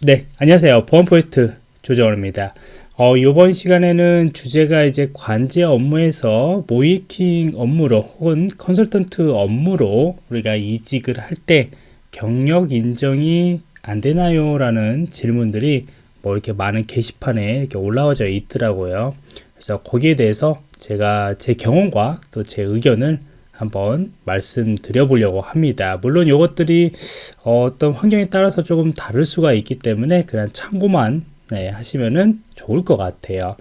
네, 안녕하세요. 보안 프로젝트 조정원입니다. 어, 이번 시간에는 주제가 이제 관제 업무에서 모이킹 업무로 혹은 컨설턴트 업무로 우리가 이직을 할 때 경력 인정이 안 되나요? 라는 질문들이 뭐 이렇게 많은 게시판에 이렇게 올라와져 있더라고요. 그래서 거기에 대해서 제가 제 경험과 또 제 의견을 한번 말씀드려 보려고 합니다. 물론 이것들이 어떤 환경에 따라서 조금 다를 수가 있기 때문에 그냥 참고만 네, 하시면은 좋을 것 같아요.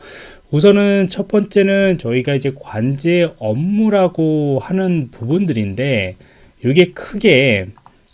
우선은 첫 번째는 저희가 이제 관제 업무라고 하는 부분들인데 이게 크게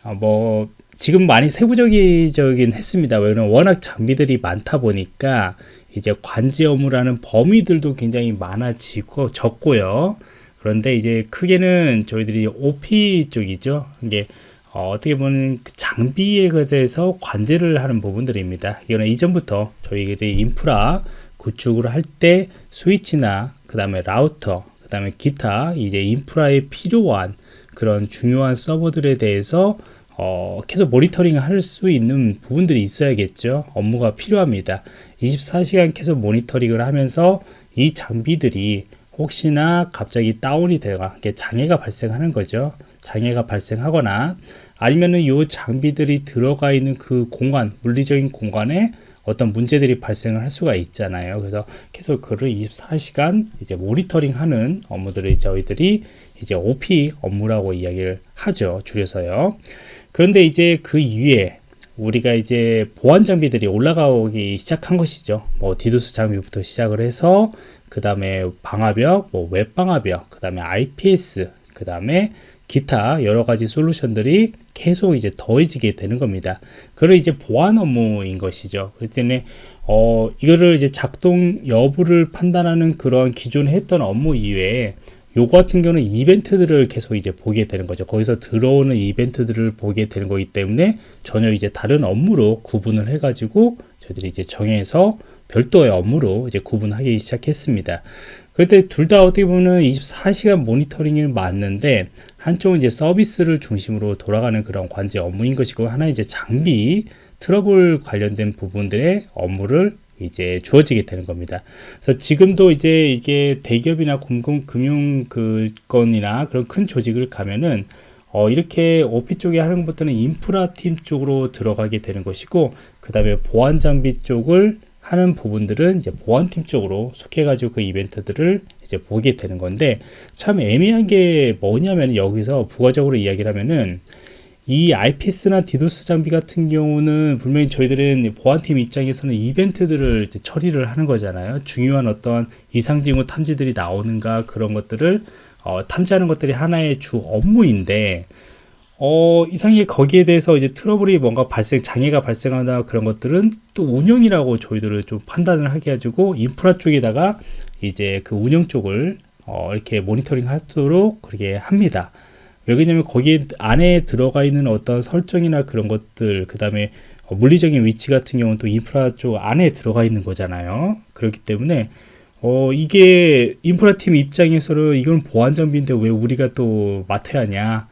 어, 뭐 지금 많이 세부적이긴 했습니다. 왜냐면 워낙 장비들이 많다 보니까 이제 관제 업무라는 범위들도 굉장히 많아지고 적고요. 그런데 이제 크게는 저희들이 OP 쪽이죠. 이게 어, 떻게 보면 그 장비에 대해서 관제를 하는 부분들입니다. 이거는 이전부터 저희들이 인프라 구축을 할 때 스위치나 그 다음에 라우터 그 다음에 기타 이제 인프라에 필요한 그런 중요한 서버들에 대해서 어, 계속 모니터링 할 수 있는 부분들이 있어야겠죠. 업무가 필요합니다. 24시간 계속 모니터링을 하면서 이 장비들이 혹시나 갑자기 다운이 되거나 장애가 발생하는 거죠. 장애가 발생하거나 아니면은 이 장비들이 들어가 있는 그 공간, 물리적인 공간에 어떤 문제들이 발생을 할 수가 있잖아요. 그래서 계속 그를 24시간 이제 모니터링 하는 업무들을 저희들이 이제 OP 업무라고 이야기를 하죠. 줄여서요. 그런데 이제 그 이후에 우리가 이제 보안 장비들이 올라가기 시작한 것이죠. 뭐 디도스 장비부터 시작을 해서 그 다음에 방화벽, 뭐 웹방화벽, 그 다음에 IPS, 그 다음에 기타 여러 가지 솔루션들이 계속 이제 더해지게 되는 겁니다. 그걸 이제 보안 업무인 것이죠. 그렇기 때문에 어, 이거를 이제 작동 여부를 판단하는 그런 기존에 했던 업무 이외에 요거 같은 경우는 이벤트들을 계속 이제 보게 되는 거죠. 거기서 들어오는 이벤트들을 보게 되는 거기 때문에 전혀 이제 다른 업무로 구분을 해가지고 저희들이 이제 정해서 별도의 업무로 이제 구분하기 시작했습니다. 그때 둘 다 어떻게 보면 24시간 모니터링이 맞는데 한쪽은 이제 서비스를 중심으로 돌아가는 그런 관제 업무인 것이고 하나 이제 장비 트러블 관련된 부분들의 업무를 이제 주어지게 되는 겁니다. 그래서 지금도 이제 이게 대기업이나 공공금융 그 건이나 그런 큰 조직을 가면은 어, 이렇게 OP 쪽에 하는 것들은 인프라 팀 쪽으로 들어가게 되는 것이고 그 다음에 보안 장비 쪽을 하는 부분들은 이제 보안팀 쪽으로 속해가지고 그 이벤트들을 이제 보게 되는 건데 참 애매한 게 뭐냐면 여기서 부가적으로 이야기를 하면은 이 IPS나 디도스 장비 같은 경우는 분명히 저희들은 보안팀 입장에서는 이벤트들을 처리를 하는 거잖아요. 중요한 어떤 이상징후 탐지들이 나오는가 그런 것들을 어, 탐지하는 것들이 하나의 주 업무인데 어, 이상하게 거기에 대해서 이제 트러블이 뭔가 발생, 장애가 발생하다 그런 것들은 또 운영이라고 저희들을 좀 판단을 하게 해주고 인프라 쪽에다가 이제 그 운영 쪽을 어, 이렇게 모니터링 하도록 그렇게 합니다. 왜냐면 거기에 안에 들어가 있는 어떤 설정이나 그런 것들, 그 다음에 물리적인 위치 같은 경우는 또 인프라 쪽 안에 들어가 있는 거잖아요. 그렇기 때문에 어, 이게 인프라 팀 입장에서는 이건 보안 장비인데 왜 우리가 또 맡아야 하냐.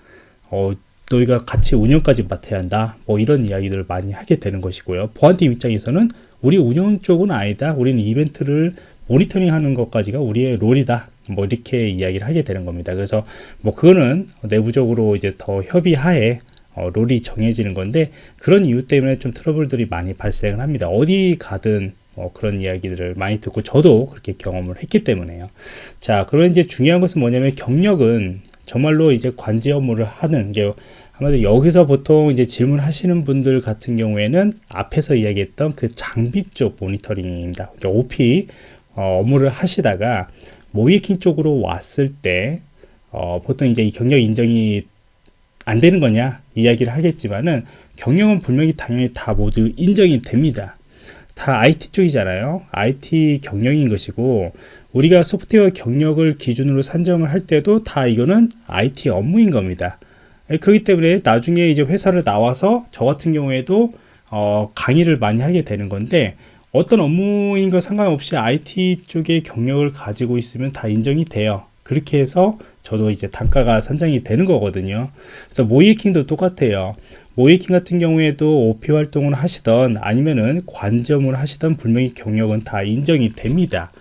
어, 너희가 같이 운영까지 맡아야 한다. 뭐 이런 이야기들을 많이 하게 되는 것이고요. 보안팀 입장에서는 우리 운영 쪽은 아니다. 우리는 이벤트를 모니터링 하는 것까지가 우리의 롤이다. 뭐 이렇게 이야기를 하게 되는 겁니다. 그래서 뭐 그거는 내부적으로 이제 더 협의하에 어, 롤이 정해지는 건데 그런 이유 때문에 좀 트러블들이 많이 발생을 합니다. 어디 가든 뭐 그런 이야기들을 많이 듣고 저도 그렇게 경험을 했기 때문에요. 자, 그런 이제 중요한 것은 뭐냐면 경력은 정말로 이제 관제 업무를 하는 게 아마도 여기서 보통 이제 질문하시는 분들 같은 경우에는 앞에서 이야기했던 그 장비 쪽 모니터링입니다. 그러니까 OP 어, 업무를 하시다가 모이킹 쪽으로 왔을 때 어, 보통 이제 이 경력 인정이 안 되는 거냐 이야기를 하겠지만은 경력은 분명히 당연히 다 모두 인정이 됩니다. 다 IT 쪽이잖아요. IT 경력인 것이고 우리가 소프트웨어 경력을 기준으로 산정을 할 때도 다 이거는 IT 업무인 겁니다. 예, 그렇기 때문에 나중에 이제 회사를 나와서 저 같은 경우에도 어, 강의를 많이 하게 되는 건데 어떤 업무인 거 상관없이 IT 쪽의 경력을 가지고 있으면 다 인정이 돼요. 그렇게 해서 저도 이제 단가가 산정이 되는 거거든요. 그래서 모이킹도 똑같아요. 모이킹 같은 경우에도 OP 활동을 하시던 아니면은 관점을 하시던 분명히 경력은 다 인정이 됩니다.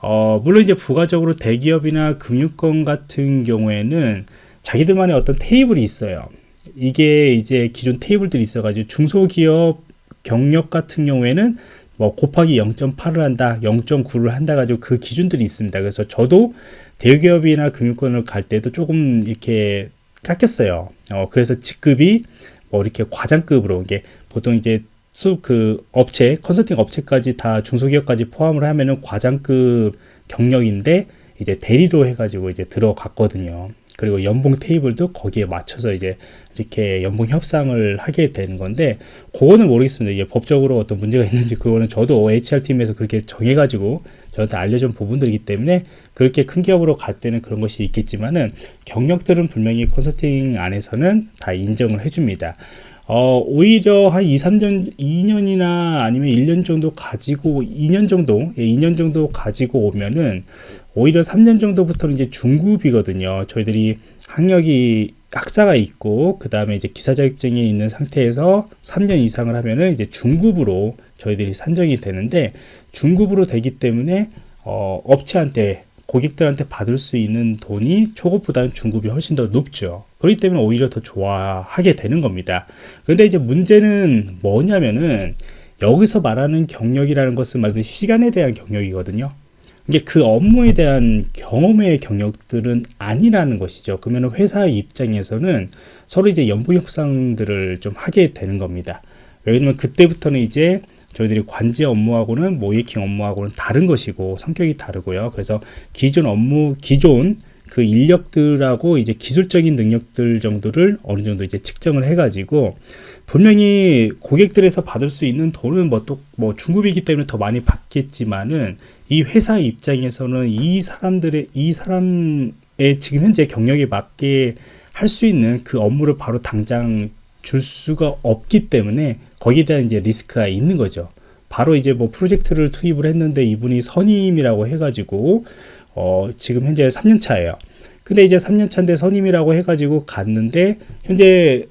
어, 물론 이제 부가적으로 대기업이나 금융권 같은 경우에는 자기들만의 어떤 테이블이 있어요. 이게 이제 기존 테이블들이 있어가지고 중소기업 경력 같은 경우에는 뭐 곱하기 0.8을 한다, 0.9를 한다 가지고 그 기준들이 있습니다. 그래서 저도 대기업이나 금융권을 갈 때도 조금 이렇게 깎였어요. 어, 그래서 직급이 뭐 이렇게 과장급으로 이게 보통 이제 수그 업체 컨설팅 업체까지 다 중소기업까지 포함을 하면은 과장급 경력인데 이제 대리로 해가지고 이제 들어갔거든요. 그리고 연봉 테이블도 거기에 맞춰서 이제 이렇게 연봉 협상을 하게 되는 건데 그거는 모르겠습니다. 이게 법적으로 어떤 문제가 있는지 그거는 저도 HR 팀에서 그렇게 정해가지고 저한테 알려준 부분들이기 때문에 그렇게 큰 기업으로 갈 때는 그런 것이 있겠지만은 경력들은 분명히 컨설팅 안에서는 다 인정을 해줍니다. 어, 오히려 한 2, 3년, 2년이나 아니면 1년 정도 가지고, 2년 정도, 예, 2년 정도 가지고 오면은, 오히려 3년 정도부터는 이제 중급이거든요. 저희들이 학력이, 학사가 있고, 그 다음에 이제 기사 자격증이 있는 상태에서 3년 이상을 하면은 이제 중급으로 저희들이 산정이 되는데, 중급으로 되기 때문에, 어, 업체한테 고객들한테 받을 수 있는 돈이 초급보다는 중급이 훨씬 더 높죠. 그렇기 때문에 오히려 더 좋아하게 되는 겁니다. 근데 이제 문제는 뭐냐면은 여기서 말하는 경력이라는 것은 말 그대로 시간에 대한 경력이거든요. 이게 그 업무에 대한 경험의 경력들은 아니라는 것이죠. 그러면 회사 입장에서는 서로 이제 연봉 협상들을 좀 하게 되는 겁니다. 왜냐면 그때부터는 이제 저희들이 관제 업무하고는 모이킹 업무하고는 다른 것이고 성격이 다르고요. 그래서 기존 업무 기존 그 인력들하고 이제 기술적인 능력들 정도를 어느 정도 이제 측정을 해가지고 분명히 고객들에서 받을 수 있는 돈은 뭐 또뭐 뭐 중급이기 때문에 더 많이 받겠지만은 이 회사 입장에서는 이 사람들의 이 사람의 지금 현재 경력에 맞게 할 수 있는 그 업무를 바로 당장 줄 수가 없기 때문에 거기에 대한 이제 리스크가 있는 거죠. 바로 이제 뭐 프로젝트를 투입을 했는데 이분이 선임이라고 해가지고 어 지금 현재 3년 차예요. 근데 이제 3년 차인데 선임이라고 해가지고 갔는데 현재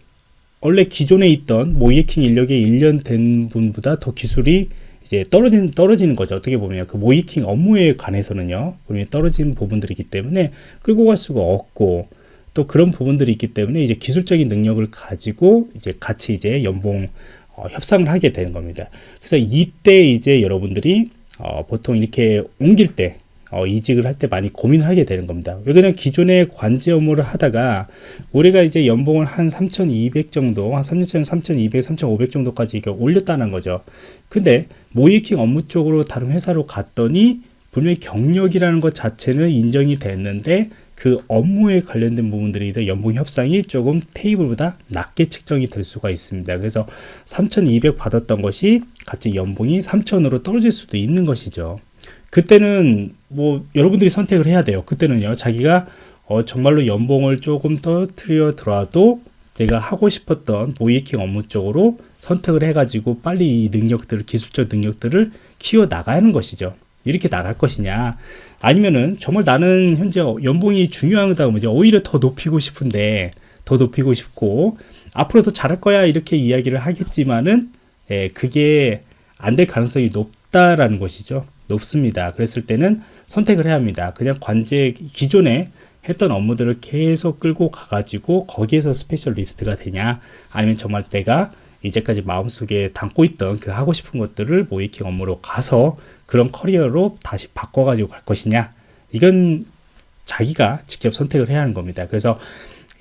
원래 기존에 있던 모이킹 인력의 1년 된 분보다 더 기술이 이제 떨어지는 떨어지는 거죠. 어떻게 보면 그 모이킹 업무에 관해서는요. 분명히 떨어지는 부분들이기 때문에 끌고 갈 수가 없고 또 그런 부분들이 있기 때문에 이제 기술적인 능력을 가지고 이제 같이 이제 연봉 어, 협상을 하게 되는 겁니다. 그래서 이때 이제 여러분들이 어, 보통 이렇게 옮길 때 어, 이직을 할 때 많이 고민을 하게 되는 겁니다. 왜 그냥 기존의 관제 업무를 하다가 우리가 이제 연봉을 한 3,200 정도, 한 3년 3,200, 3,500 정도까지 이게 올렸다는 거죠. 근데 모이킹 업무 쪽으로 다른 회사로 갔더니 분명히 경력이라는 것 자체는 인정이 됐는데 그 업무에 관련된 부분들이 연봉 협상이 조금 테이블보다 낮게 측정이 될 수가 있습니다. 그래서 3,200 받았던 것이 같이 연봉이 3,000으로 떨어질 수도 있는 것이죠. 그때는 뭐 여러분들이 선택을 해야 돼요. 그때는요. 자기가 어 정말로 연봉을 조금 떨어뜨려 더라도 내가 하고 싶었던 모이킹 업무 쪽으로 선택을 해가지고 빨리 이 능력들을 기술적 능력들을 키워 나가는 것이죠. 이렇게 나갈 것이냐. 아니면은 정말 나는 현재 연봉이 중요하다 면 오히려 더 높이고 싶은데 더 높이고 싶고 앞으로 더 잘할 거야 이렇게 이야기를 하겠지만은 예, 그게 안 될 가능성이 높다라는 것이죠. 높습니다. 그랬을 때는 선택을 해야 합니다. 그냥 관제 기존에 했던 업무들을 계속 끌고 가가지고 거기에서 specialist가 되냐 아니면 정말 내가 이제까지 마음속에 담고 있던 그 하고 싶은 것들을 모의해킹 업무로 가서 그런 커리어로 다시 바꿔가지고 갈 것이냐? 이건 자기가 직접 선택을 해야 하는 겁니다. 그래서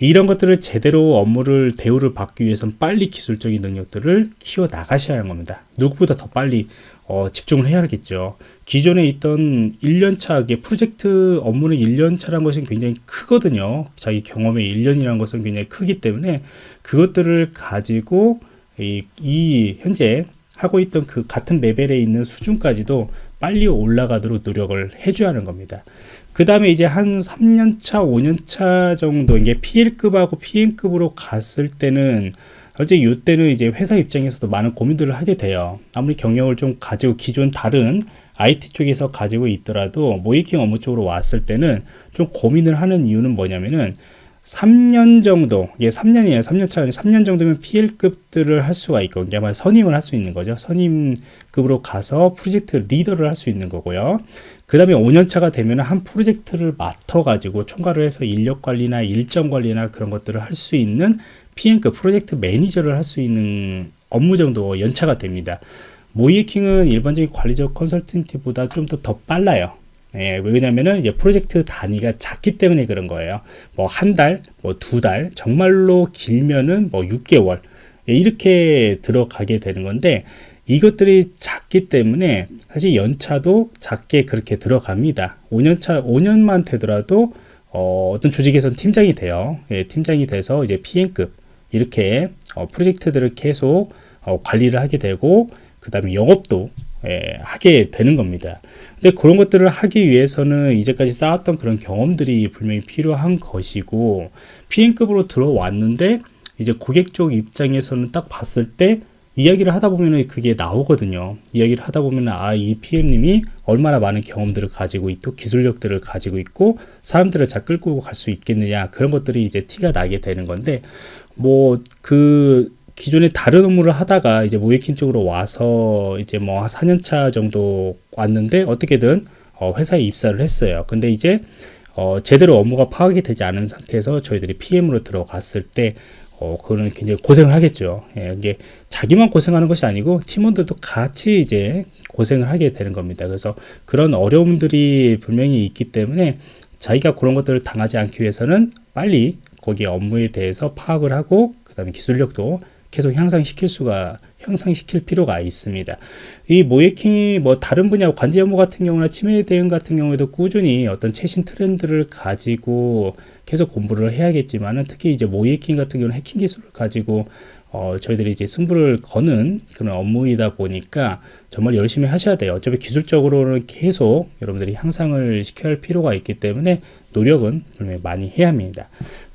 이런 것들을 제대로 업무를 대우를 받기 위해서는 빨리 기술적인 능력들을 키워 나가셔야 하는 겁니다. 누구보다 더 빨리 어, 집중을 해야 겠죠. 기존에 있던 1년차 프로젝트 업무는 1년차라는 것이 굉장히 크거든요. 자기 경험의 1년이라는 것은 굉장히 크기 때문에 그것들을 가지고 이, 이 현재 하고 있던 그 같은 레벨에 있는 수준까지도 빨리 올라가도록 노력을 해줘야 하는 겁니다. 그 다음에 이제 한 3년차, 5년차 정도 이게 PL급하고 PM급으로 갔을 때는 어제 이때는 이제 회사 입장에서도 많은 고민들을 하게 돼요. 아무리 경력을 좀 가지고 기존 다른 IT 쪽에서 가지고 있더라도 모이킹 업무 쪽으로 왔을 때는 좀 고민을 하는 이유는 뭐냐면은 3년 정도, 이게 3년이에요. 3년 차, 3년 정도면 PL급들을 할 수가 있고, 이게 아마 선임을 할 수 있는 거죠. 선임급으로 가서 프로젝트 리더를 할 수 있는 거고요. 그 다음에 5년 차가 되면 한 프로젝트를 맡아가지고 총괄을 해서 인력 관리나 일정 관리나 그런 것들을 할 수 있는 PM급 프로젝트 매니저를 할 수 있는 업무 정도 연차가 됩니다. 모이킹은 일반적인 관리적 컨설턴트보다 좀 더 더 빨라요. 예, 왜냐면은 이제 프로젝트 단위가 작기 때문에 그런 거예요. 뭐 한 달, 뭐 두 달, 정말로 길면은 뭐 6개월 예, 이렇게 들어가게 되는 건데 이것들이 작기 때문에 사실 연차도 작게 그렇게 들어갑니다. 5년차, 5년만 되더라도 어, 떤 조직에서는 팀장이 돼요. 예, 팀장이 돼서 이제 PM급 이렇게 어, 프로젝트들을 계속 어, 관리를 하게 되고 그 다음에 영업도 예, 하게 되는 겁니다. 근데 그런 것들을 하기 위해서는 이제까지 쌓았던 그런 경험들이 분명히 필요한 것이고 PM급으로 들어왔는데 이제 고객 쪽 입장에서는 딱 봤을 때 이야기를 하다 보면 그게 나오거든요. 이야기를 하다 보면 아, 이 PM님이 얼마나 많은 경험들을 가지고 있고 기술력들을 가지고 있고 사람들을 잘 끌고 갈 수 있겠느냐 그런 것들이 이제 티가 나게 되는 건데 뭐 그 기존에 다른 업무를 하다가 이제 모이킹 쪽으로 와서 이제 뭐 4년차 정도 왔는데 어떻게든 어 회사에 입사를 했어요. 근데 이제 어 제대로 업무가 파악이 되지 않은 상태에서 저희들이 PM으로 들어갔을 때 어, 그거는 굉장히 고생을 하겠죠. 예, 이게 자기만 고생하는 것이 아니고 팀원들도 같이 이제 고생을 하게 되는 겁니다. 그래서 그런 어려움들이 분명히 있기 때문에 자기가 그런 것들을 당하지 않기 위해서는 빨리 거기 업무에 대해서 파악을 하고 그 다음에 기술력도 계속 향상시킬 수가 향상시킬 필요가 있습니다. 이 모예킹이 뭐 다른 분야 관제 업무 같은 경우나 치매 대응 같은 경우에도 꾸준히 어떤 최신 트렌드를 가지고 계속 공부를 해야겠지만은 특히 이제 모예킹 같은 경우는 해킹 기술을 가지고 어, 저희들이 이제 승부를 거는 그런 업무이다 보니까 정말 열심히 하셔야 돼요. 어차피 기술적으로는 계속 여러분들이 향상을 시켜야 할 필요가 있기 때문에 노력은 분명히 많이 해야 합니다.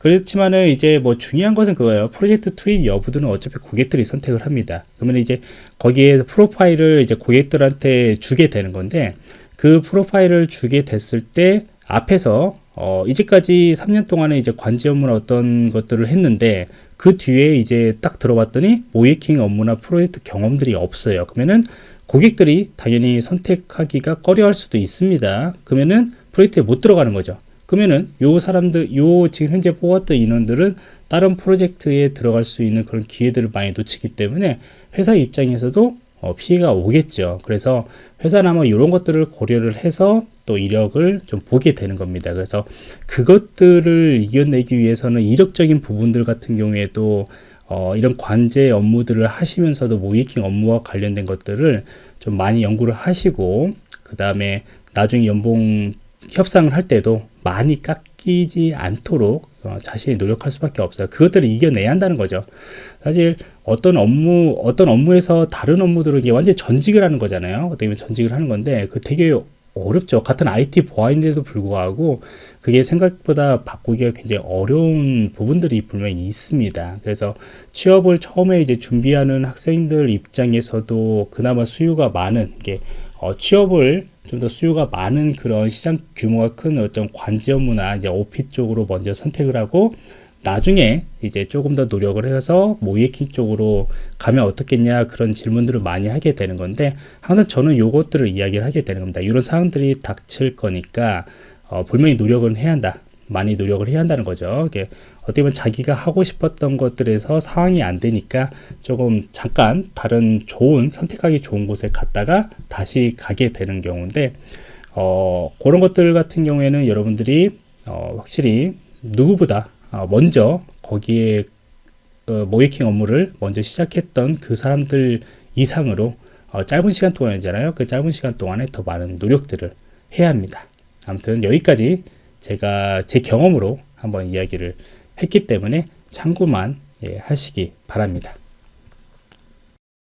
그렇지만은 이제 뭐 중요한 것은 그거예요. 프로젝트 투입 여부들은 어차피 고객들이 선택을 합니다. 그러면 이제 거기에 프로파일을 이제 고객들한테 주게 되는 건데 그 프로파일을 주게 됐을 때 앞에서 어, 이제까지 3년 동안에 이제 관제 업무나 어떤 것들을 했는데 그 뒤에 이제 딱 들어봤더니 모이킹 업무나 프로젝트 경험들이 없어요. 그러면은 고객들이 당연히 선택하기가 꺼려할 수도 있습니다. 그러면은 프로젝트에 못 들어가는 거죠. 그러면은 요 사람들, 요 지금 현재 뽑았던 인원들은 다른 프로젝트에 들어갈 수 있는 그런 기회들을 많이 놓치기 때문에 회사 입장에서도 어, 피해가 오겠죠. 그래서 회사는 아마 이런 것들을 고려를 해서 또 이력을 좀 보게 되는 겁니다. 그래서 그것들을 이겨내기 위해서는 이력적인 부분들 같은 경우에도 어, 이런 관제 업무들을 하시면서도 모이킹 업무와 관련된 것들을 좀 많이 연구를 하시고 그 다음에 나중에 연봉 협상을 할 때도 많이 깎이지 않도록 어, 자신이 노력할 수밖에 없어요. 그것들을 이겨내야 한다는 거죠. 사실 어떤 업무, 어떤 업무에서 다른 업무들을 이게 완전 전직을 하는 거잖아요. 어떻게 보면 전직을 하는 건데 그 되게 어렵죠. 같은 IT 보안인데도 불구하고 그게 생각보다 바꾸기가 굉장히 어려운 부분들이 분명히 있습니다. 그래서 취업을 처음에 이제 준비하는 학생들 입장에서도 그나마 수요가 많은 게 어, 취업을 좀 더 수요가 많은 그런 시장 규모가 큰 어떤 관지 업무나 이제 오피 쪽으로 먼저 선택을 하고 나중에 이제 조금 더 노력을 해서 모이킹 쪽으로 가면 어떻겠냐 그런 질문들을 많이 하게 되는 건데 항상 저는 요것들을 이야기를 하게 되는 겁니다. 이런 상황들이 닥칠 거니까 어, 분명히 노력은 해야 한다. 많이 노력을 해야 한다는 거죠. 이게 어떻게 보면 자기가 하고 싶었던 것들에서 상황이 안 되니까 조금 잠깐 다른 좋은 선택하기 좋은 곳에 갔다가 다시 가게 되는 경우인데 어, 그런 것들 같은 경우에는 여러분들이 어, 확실히 누구보다 어, 먼저 거기에 어, 모이킹 업무를 먼저 시작했던 그 사람들 이상으로 어, 짧은 시간 동안이잖아요. 그 짧은 시간 동안에 더 많은 노력들을 해야 합니다. 아무튼 여기까지 제가 제 경험으로 한번 이야기를 했기 때문에 참고만 예, 하시기 바랍니다.